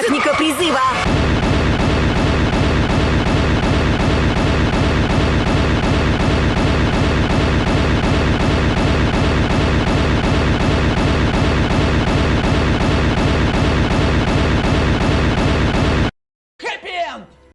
Техника призыва!